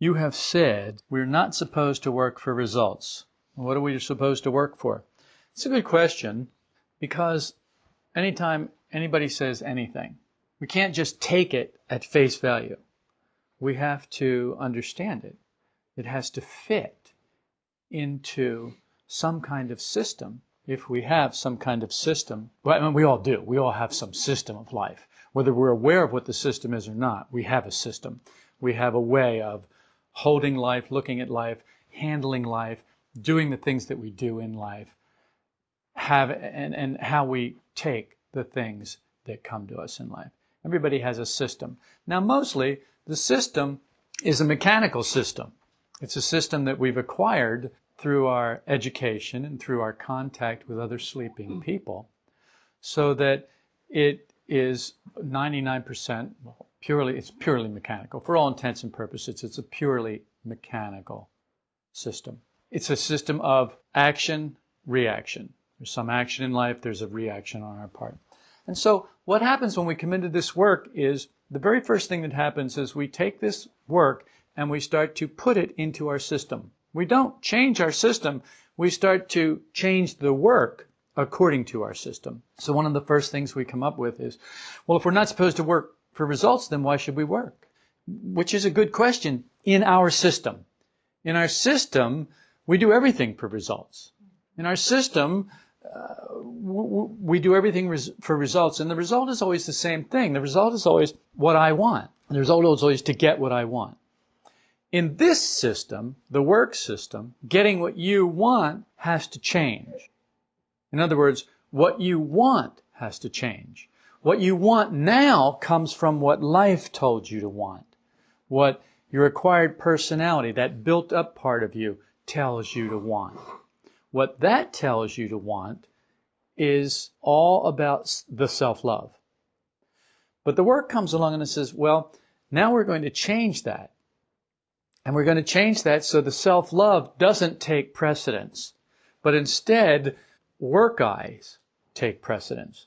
You have said we're not supposed to work for results. What are we supposed to work for? It's a good question because anytime anybody says anything, we can't just take it at face value. We have to understand it. It has to fit into some kind of system. If we have some kind of system, well, I mean, we all do. We all have some system of life. Whether we're aware of what the system is or not, we have a system. We have a way of holding life, looking at life, handling life, doing the things that we do in life, have and, and how we take the things that come to us in life. Everybody has a system. Now, mostly the system is a mechanical system. It's a system that we've acquired through our education and through our contact with other sleeping hmm. people so that it is 99% well, purely it's purely mechanical. For all intents and purposes it's a purely mechanical system. It's a system of action reaction. There's some action in life there's a reaction on our part. And so what happens when we come into this work is the very first thing that happens is we take this work and we start to put it into our system. We don't change our system, we start to change the work according to our system. So one of the first things we come up with is, well, if we're not supposed to work for results, then why should we work? Which is a good question in our system. In our system, we do everything for results. In our system, uh, we do everything res- for results, and the result is always the same thing. The result is always what I want. The result is always to get what I want. In this system, the work system, getting what you want has to change. In other words, what you want has to change. What you want now comes from what life told you to want. What your acquired personality, that built up part of you, tells you to want. What that tells you to want is all about the self love. But the work comes along and says, well, now we're going to change that. And we're going to change that so the self love doesn't take precedence, but instead, work I's take precedence.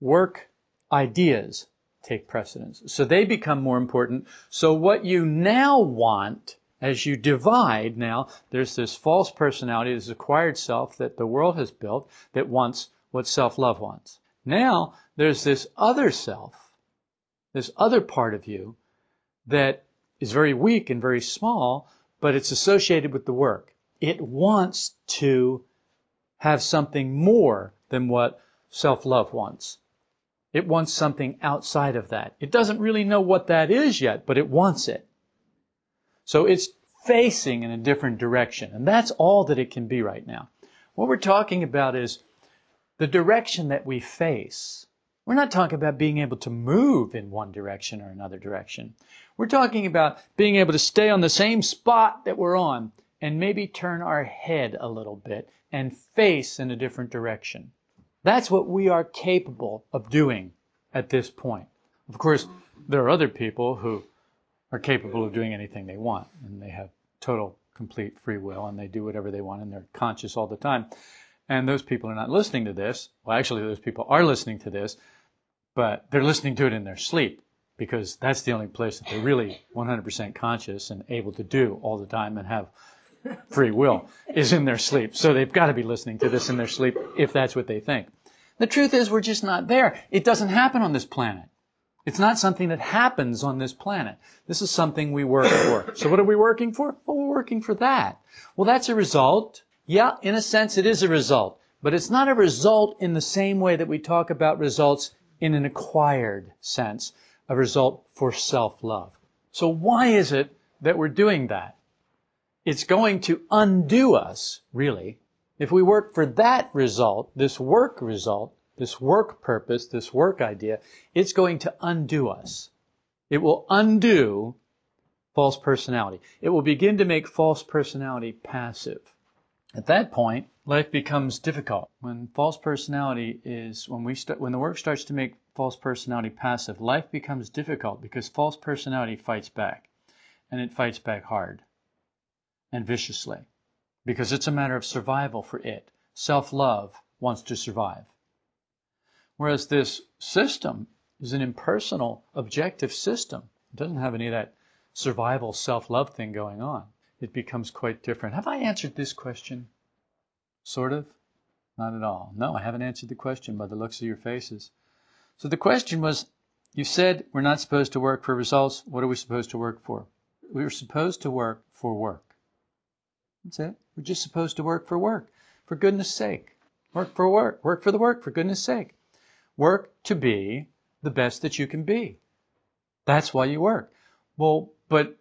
Work ideas take precedence. So they become more important. So what you now want, as you divide now, there's this false personality, this acquired self that the world has built that wants what self love wants. Now there's this other self, this other part of you that is very weak and very small, but it's associated with the work. It wants to have something more than what self love wants. It wants something outside of that. It doesn't really know what that is yet, but it wants it. So it's facing in a different direction. And that's all that it can be right now. What we're talking about is the direction that we face. We're not talking about being able to move in one direction or another direction. We're talking about being able to stay on the same spot that we're on and maybe turn our head a little bit and face in a different direction. That's what we are capable of doing at this point. Of course, there are other people who are capable of doing anything they want and they have total complete free will and they do whatever they want and they're conscious all the time. And those people are not listening to this. Well, actually, those people are listening to this, but they're listening to it in their sleep because that's the only place that they're really 100% conscious and able to do all the time and have free will is in their sleep. So they've got to be listening to this in their sleep if that's what they think. The truth is we're just not there. It doesn't happen on this planet. It's not something that happens on this planet. This is something we work for. So what are we working for? Well, we're working for that. Well, that's a result. Yeah, in a sense it is a result. But it's not a result in the same way that we talk about results in an acquired sense a result for self-love. So why is it that we're doing that? It's going to undo us, really. If we work for that result, this work result, this work purpose, this work idea, it's going to undo us. It will undo false personality. It will begin to make false personality passive. At that point, life becomes difficult. When false personality is, when we start, when the work starts to make false personality passive, life becomes difficult because false personality fights back. And it fights back hard and viciously because it's a matter of survival for it. Self love wants to survive. Whereas this system is an impersonal, objective system. It doesn't have any of that survival self love thing going on. It becomes quite different. Have I answered this question? Sort of? Not at all. No, I haven't answered the question by the looks of your faces. So the question was you said we're not supposed to work for results. What are we supposed to work for? We're supposed to work for work. That's it. We're just supposed to work for work. For goodness sake. Work for work. Work for the work, for goodness sake. Work to be the best that you can be. That's why you work. Well, but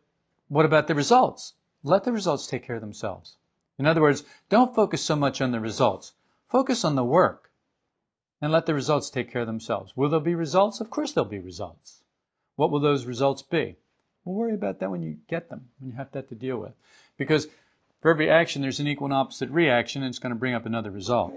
what about the results? Let the results take care of themselves. In other words, don't focus so much on the results. Focus on the work and let the results take care of themselves. Will there be results? Of course there'll be results. What will those results be? We'll worry about that when you get them, when you have that to deal with. Because for every action, there's an equal and opposite reaction, and it's going to bring up another result.